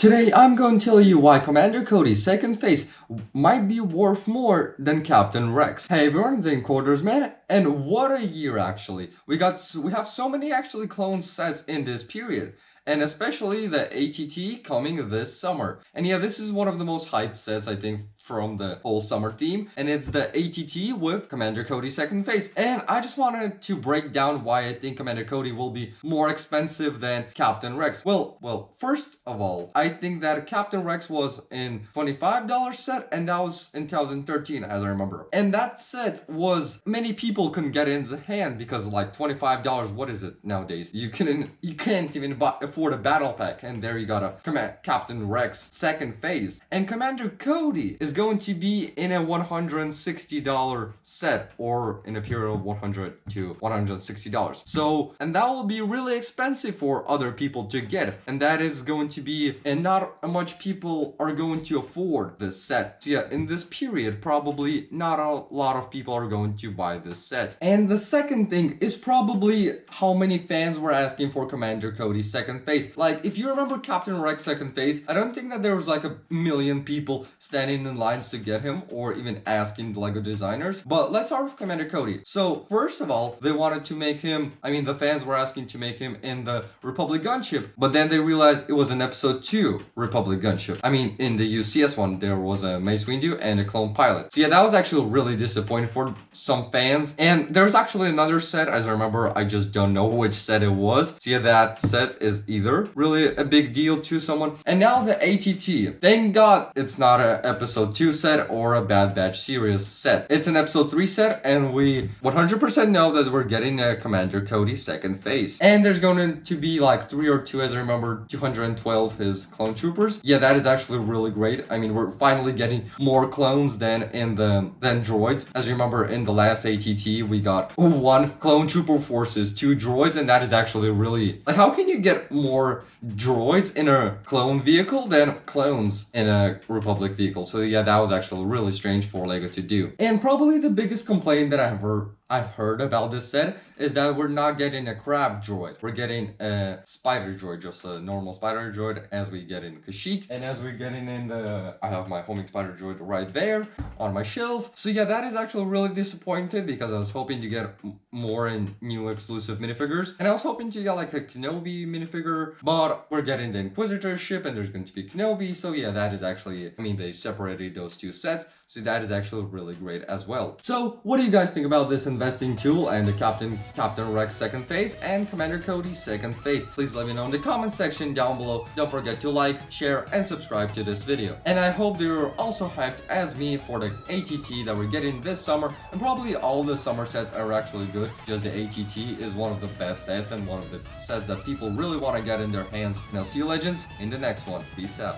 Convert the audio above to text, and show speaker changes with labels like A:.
A: Today I'm going to tell you why Commander Cody's second phase might be worth more than Captain Rex. Hey everyone, in Quarters Man, and what a year actually. We got we have so many actually clone sets in this period and especially the ATT coming this summer. And yeah, this is one of the most hyped sets, I think, from the whole summer theme, and it's the ATT with Commander Cody second phase. And I just wanted to break down why I think Commander Cody will be more expensive than Captain Rex. Well, well, first of all, I think that Captain Rex was in $25 set, and that was in 2013, as I remember. And that set was many people couldn't get in the hand because like $25, what is it nowadays? You can you can't even buy afford a battle pack, and there you got a Command Captain Rex second phase. And Commander Cody is going to be in a $160 set or in a period of 100 to $160. So, and that will be really expensive for other people to get. And that is going to be, and not much people are going to afford this set. So yeah, in this period, probably not a lot of people are going to buy this set. And the second thing is probably how many fans were asking for Commander Cody's second phase. Like, if you remember Captain Rex second phase, I don't think that there was like a million people standing in lines to get him or even asking the LEGO designers. But let's start with Commander Cody. So, first of all, they wanted to make him, I mean, the fans were asking to make him in the Republic gunship, but then they realized it was an episode 2 Republic gunship. I mean, in the UCS one, there was a Mace Windu and a clone pilot. So yeah, that was actually really disappointing for some fans. And there's actually another set, as I remember, I just don't know which set it was. So yeah, that set is either really a big deal to someone. And now the ATT. Thank God it's not an episode 2 set or a Bad Batch series set. It's an episode 3 set and we 100% know that we're getting a Commander Cody second phase. And there's going to be like 3 or 2 as I remember 212 his clone troopers. Yeah, that is actually really great. I mean, we're finally getting more clones than in the than droids. As you remember in the last ATT, we got one clone trooper forces, two droids, and that is actually really like how can you get more droids in a clone vehicle than clones in a Republic vehicle. So yeah, that was actually really strange for LEGO to do. And probably the biggest complaint that I've heard I've heard about this set is that we're not getting a crab droid. We're getting a spider droid, just a normal spider droid as we get in Kashyyyk. And as we're getting in the... I have my homing spider droid right there on my shelf. So yeah, that is actually really disappointed because I was hoping to get more in new exclusive minifigures. And I was hoping to get like a Kenobi minifigure, but we're getting the Inquisitor ship and there's going to be Kenobi. So yeah, that is actually... I mean, they separated those two sets. So that is actually really great as well. So what do you guys think about this investing tool and the Captain Captain Rex second phase and Commander Cody's second phase? Please let me know in the comment section down below. Don't forget to like, share, and subscribe to this video. And I hope that you're also hyped as me for the ATT that we're getting this summer. And probably all the summer sets are actually good. Just the ATT is one of the best sets and one of the sets that people really want to get in their hands. Now see you legends in the next one. Peace out.